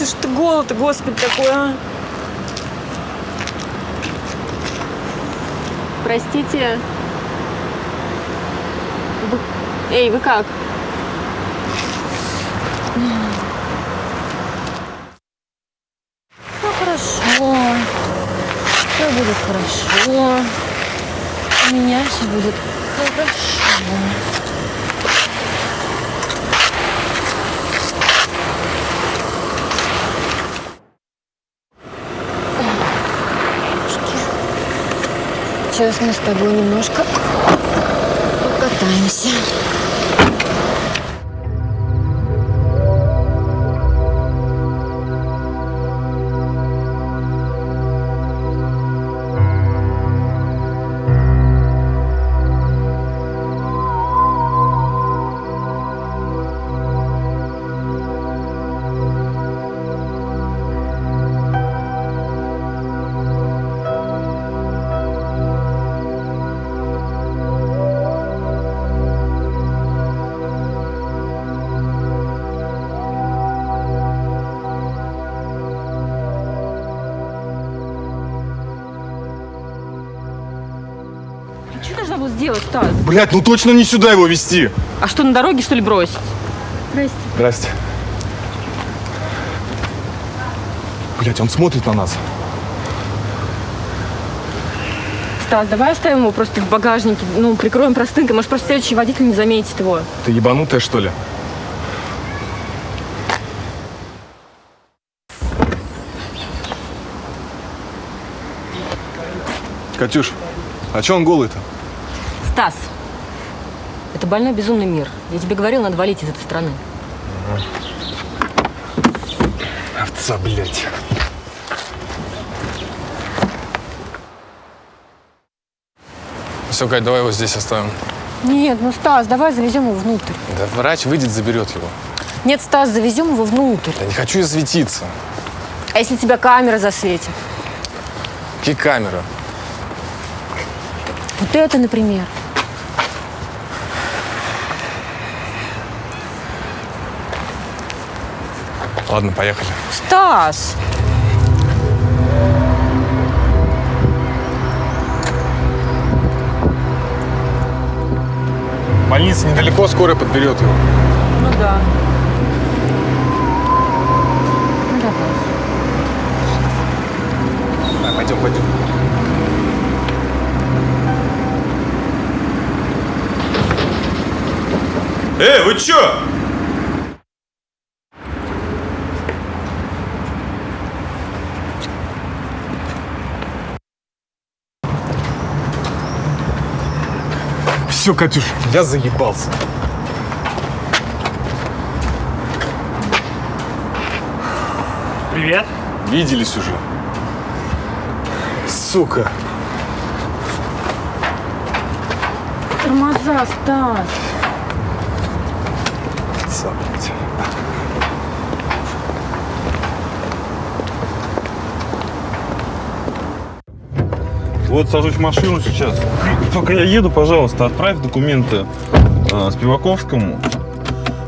это голод, господи, такой, а? Простите. Вы... Эй, вы как? Все хорошо. Все будет хорошо. У меня все будет хорошо. Сейчас мы с тобой немножко покатаемся. Была сделать, Стас? Блять, ну точно не сюда его вести. А что, на дороге, что ли, бросить? Здрасте. Здрасте. Блять, он смотрит на нас. Стас, давай оставим его просто в багажнике, ну, прикроем простынкой. Может, просто следующий водитель не заметит его. Ты ебанутая, что ли? Катюш, а чё он голый-то? Стас, это больной безумный мир. Я тебе говорил, надо валить из этой страны. Овца, блядь. Все, Кать, давай его здесь оставим. Нет, ну, Стас, давай завезем его внутрь. Да врач выйдет, заберет его. Нет, Стас, завезем его внутрь. Я не хочу я светиться. А если тебя камера засветит? Какие камеры? Вот это, например. Ладно, поехали. Стас! Больница недалеко, скорая подберет его. Ну да. Ну давай. Давай, пойдем, пойдем. Эй, вы чё? Все, Катюш, я заебался. Привет. Виделись уже. Сука. Тормоза, Стас. Овца, Вот сажусь в машину сейчас. Только я еду, пожалуйста, отправь документы э, Спиваковскому.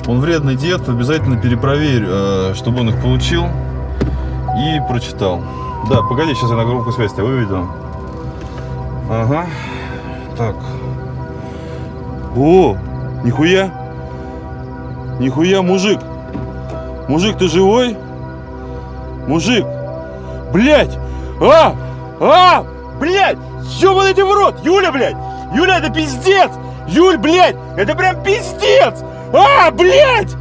Он вредный дед, обязательно перепроверь, э, чтобы он их получил и прочитал. Да, погоди, сейчас я на громкую связь тебя выведу. Ага. Так. О, нихуя. Нихуя, мужик. Мужик, ты живой? Мужик. Блять! А! А! Блять! Ёбаный в рот! Юля, блядь! Юля, это пиздец! Юль, блядь! Это прям пиздец! А, блядь!